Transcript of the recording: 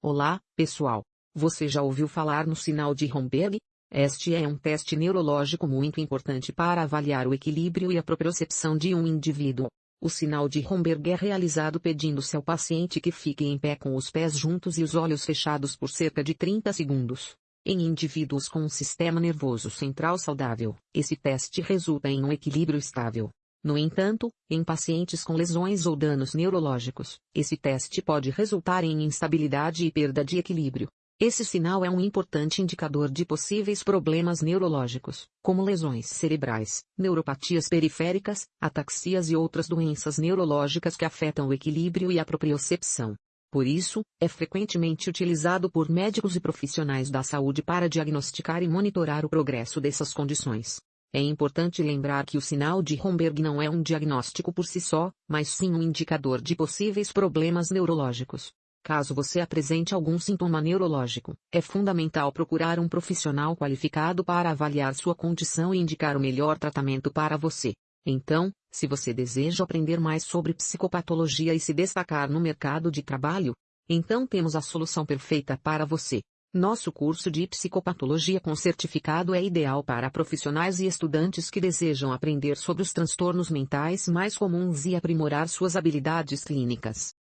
Olá, pessoal. Você já ouviu falar no sinal de Romberg? Este é um teste neurológico muito importante para avaliar o equilíbrio e a propriocepção de um indivíduo. O sinal de Romberg é realizado pedindo-se ao paciente que fique em pé com os pés juntos e os olhos fechados por cerca de 30 segundos. Em indivíduos com um sistema nervoso central saudável, esse teste resulta em um equilíbrio estável. No entanto, em pacientes com lesões ou danos neurológicos, esse teste pode resultar em instabilidade e perda de equilíbrio. Esse sinal é um importante indicador de possíveis problemas neurológicos, como lesões cerebrais, neuropatias periféricas, ataxias e outras doenças neurológicas que afetam o equilíbrio e a propriocepção. Por isso, é frequentemente utilizado por médicos e profissionais da saúde para diagnosticar e monitorar o progresso dessas condições. É importante lembrar que o sinal de Romberg não é um diagnóstico por si só, mas sim um indicador de possíveis problemas neurológicos. Caso você apresente algum sintoma neurológico, é fundamental procurar um profissional qualificado para avaliar sua condição e indicar o melhor tratamento para você. Então, se você deseja aprender mais sobre psicopatologia e se destacar no mercado de trabalho, então temos a solução perfeita para você. Nosso curso de psicopatologia com certificado é ideal para profissionais e estudantes que desejam aprender sobre os transtornos mentais mais comuns e aprimorar suas habilidades clínicas.